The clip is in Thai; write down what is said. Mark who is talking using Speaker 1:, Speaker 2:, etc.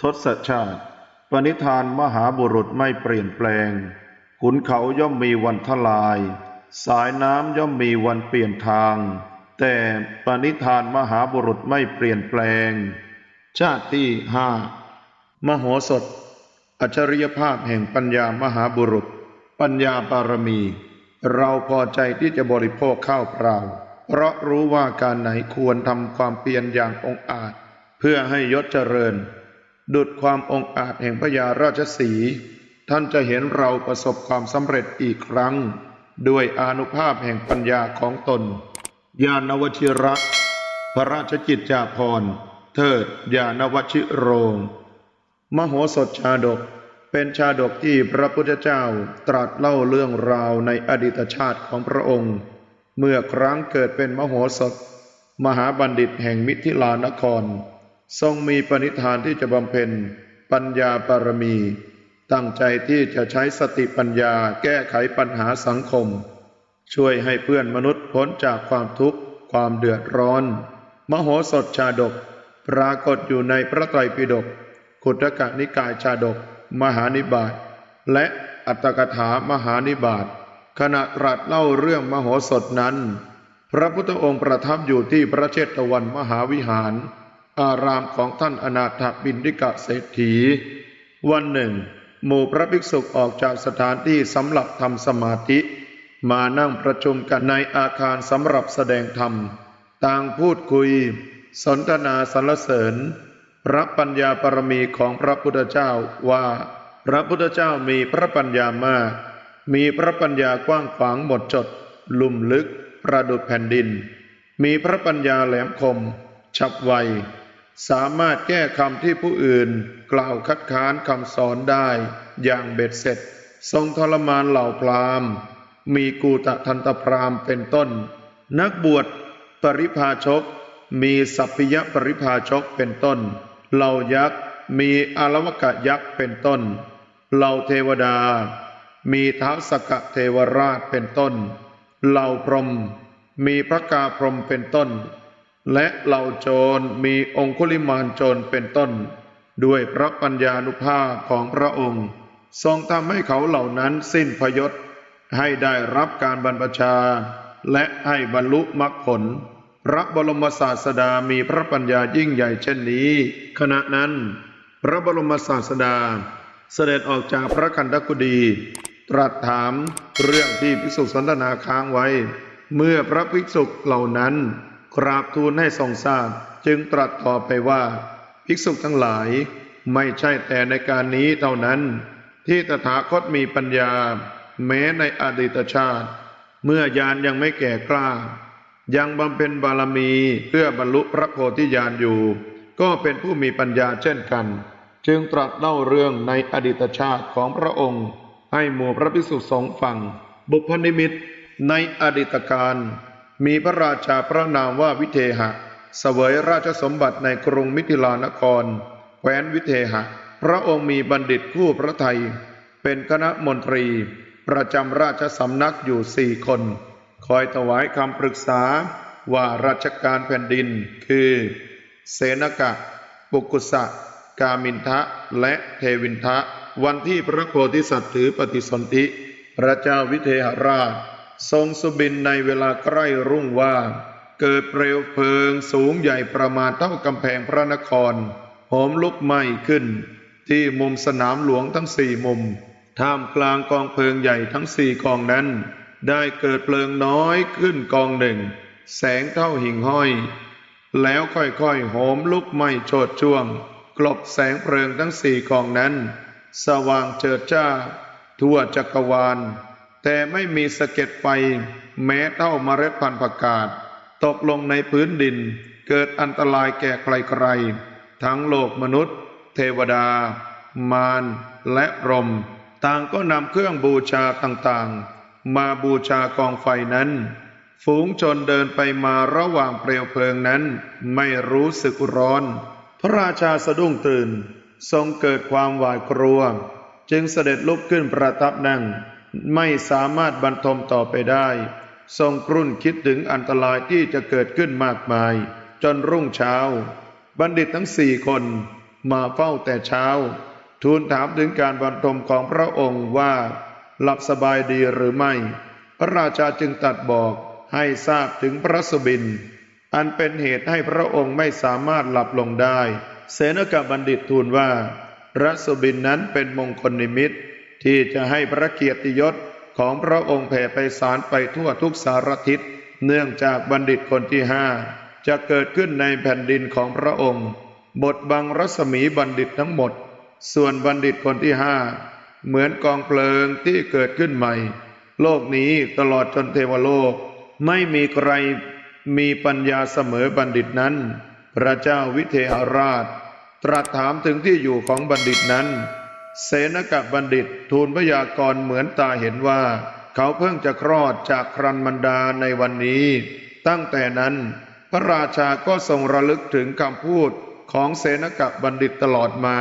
Speaker 1: ทศชาติ ปณิธานมหาบุรุษไม่เปลี่ยนแปลง ขุนเขาย่อมมีวันทลาย สายน้ำย่อมมีวันเปลี่ยนทาง แต่ปณิธานมหาบุรุษไม่เปลี่ยนแปลง ชาติที่ห้ามโหสถ อัจฉริยภาพแห่งปัญญามหาบุรุษ ปัญญาบารมี เราพอใจที่จะบริโภคข้าวเปล่า เพราะรู้ว่าการไหนควรทำความเพียรอย่างองอาจ เพื่อให้ยศเจริญ ดุดความองอาจแห่งพญาราชสี ท่านจะเห็นเราประสบความสำเร็จอีกครั้ง ด้วยอานุภาพแห่งปัญญาของตน ญาณวชิระ พระราชกิจจาภรณ์ เทิดญาณวชิโรง มโหสถชาดก เป็นชาดกที่พระพุทธเจ้าตรัสเล่าเรื่องราวในอดีตชาติของพระองค์ เมื่อครั้งเกิดเป็นมโหสถ มหาบัณฑิตแห่งมิถิลานคร ทรงมีปณิธานที่จะบำเพ็ญปัญญาบารมี ตั้งใจที่จะใช้สติปัญญาแก้ไขปัญหาสังคม ช่วยให้เพื่อนมนุษย์พ้นจากความทุกข์ความเดือดร้อน มโหสถชาดก ปรากฏอยู่ในพระไตรปิฎกขุทกนิกายชาดก มหานิบาตและอัตถกถามหานิบาตขณะตรัสเล่าเรื่องมโหสถนั้น พระพุทธองค์ประทับอยู่ที่พระเชตวันมหาวิหาร อารามของท่านอนาถบินดิกะเศรษฐี วันหนึ่ง หมู่พระภิกษุออกจากสถานที่สำหรับทำสมาธิ มานั่งประชุมกันในอาคารสำหรับแสดงธรรม ต่างพูดคุย สนทนาสรรเสริญ พระปัญญาปรมีของพระพุทธเจ้าว่า พระพุทธเจ้ามีพระปัญญามาก มีพระปัญญากว้างขวางหมดจด ลุ่มลึก ประดุจแผ่นดิน มีพระปัญญาแหลมคม ฉับไว สามารถแก้คำที่ผู้อื่น กล่าวคัดค้านคำสอนได้อย่างเบ็ดเสร็จ ทรงทรมานเหล่าพราหมณ์ มีกูตะทันตพราหมณ์เป็นต้น นักบวชปริพาชก มีสัพพยปริพาชกเป็นต้น เหล่ายักษ์มีอารวกะยักษ์เป็นต้น เหล่าเทวดา มีท้าวสกะเทวราชเป็นต้น เหล่าพรหมมีพระกาพรหมเป็นต้น และเหล่าโจรมีองคุลิมานโจรเป็นต้น ด้วยพระปัญญานุภาพของพระองค์ ทรงทำให้เขาเหล่านั้นสิ้นพยศ ให้ได้รับการบรรพชา และให้บรรลุมรรคผล พระบรมศาสดามีพระปัญญายิ่งใหญ่เช่นนี้ ขณะนั้น พระบรมศาสดา เสด็จออกจากพระคันธกุดีตรัสถามเรื่องที่ภิกษุสนทนาค้างไว้ เมื่อพระภิกษุเหล่านั้น กราบทูลให้ทรงทราบจึงตรัสต่อไปว่า ภิกษุทั้งหลายไม่ใช่แต่ในการนี้เท่านั้น ที่ตถาคตมีปัญญา แม้ในอดีตชาติ เมื่อยานยังไม่แก่กล้า ยังบำเพ็ญบารมีเพื่อบรรลุพระโพธิญาณอยู่ ก็เป็นผู้มีปัญญาเช่นกัน จึงตรัสเล่าเรื่องในอดีตชาติของพระองค์ ให้หมู่พระภิกษุสงฆ์ฟัง บุพนิมิตในอดีตการ มีพระราชาพระนามว่าวิเทหะ เสวยราชสมบัติในกรุงมิถิลานคร แคว้นวิเทหะ พระองค์มีบัณฑิตคู่พระไทย เป็นคณะมนตรี ประจำราชสำนักอยู่สี่คน คอยถวายคำปรึกษาว่าราชการแผ่นดิน คือ เสนกะ ปุกุสะ กามินทะ และเทวินทะ วันที่พระโพธิสัตว์ถือปฏิสนธิ พระเจ้าวิเทหราช ทรงสุบินในเวลาใกล้รุ่งว่า เกิดเปลวเพลิงสูงใหญ่ประมาณเท่ากำแพงพระนครโหมลุกไหม้ขึ้น ที่มุมสนามหลวงทั้งสี่มุม ท่ามกลางกองเพลิงใหญ่ทั้งสี่กองนั้น ได้เกิดเพลิงน้อยขึ้นกองหนึ่ง แสงเท่าหิ่งห้อย แล้วค่อยๆโหมลุกไหม้โชดช่วง กลบแสงเพลิงทั้งสี่กองนั้น สว่างเจิดจ้า ทั่วจักรวาล แต่ไม่มีสะเก็ดไฟแม้เท่าเมล็ดพันธุ์ผักกาดตกลงในพื้นดิน เกิดอันตรายแก่ใครๆ ทั้งโลกมนุษย์ เทวดา มารและรม ต่างก็นำเครื่องบูชาต่างๆ มาบูชากองไฟนั้น ฝูงชนเดินไปมาระหว่างเปลวเพลิงนั้น ไม่รู้สึกร้อน พระราชาสะดุ้งตื่น ทรงเกิดความหวาดกลัว จึงเสด็จลุกขึ้นประทับนั่ง ไม่สามารถบรรทมต่อไปได้ ทรงกรุ่นคิดถึงอันตรายที่จะเกิดขึ้นมากมาย จนรุ่งเช้า บัณฑิตทั้งสี่คนมาเฝ้าแต่เช้า ทูลถามถึงการบรรทมของพระองค์ว่า หลับสบายดีหรือไม่ พระราชาจึงตัดบอกให้ทราบถึงพระสบิน อันเป็นเหตุให้พระองค์ไม่สามารถหลับลงได้ เสนกบัณฑิตทูลว่าพระสบินนั้นเป็นมงคลนิมิต ที่จะให้พระเกียรติยศของพระองค์แผ่ไปสารไปทั่วทุกสารทิศ เนื่องจากบัณฑิตคนที่ห้าจะเกิดขึ้นในแผ่นดินของพระองค์ บทบังรัศมีบัณฑิตทั้งหมด ส่วนบัณฑิตคนที่ห้าเหมือนกองเพลิงที่เกิดขึ้นใหม่ โลกนี้ตลอดจนเทวโลก ไม่มีใครมีปัญญาเสมอบัณฑิตนั้น พระเจ้าวิเทหราช ตรัสถามถึงที่อยู่ของบัณฑิตนั้น เสนกบัณฑิตทูลพยากรณ์เหมือนตาเห็นว่า เขาเพิ่งจะคลอดจากครันมันดาในวันนี้ ตั้งแต่นั้น พระราชาก็ทรงระลึกถึงคำพูดของเสนกบัณฑิตตลอดมา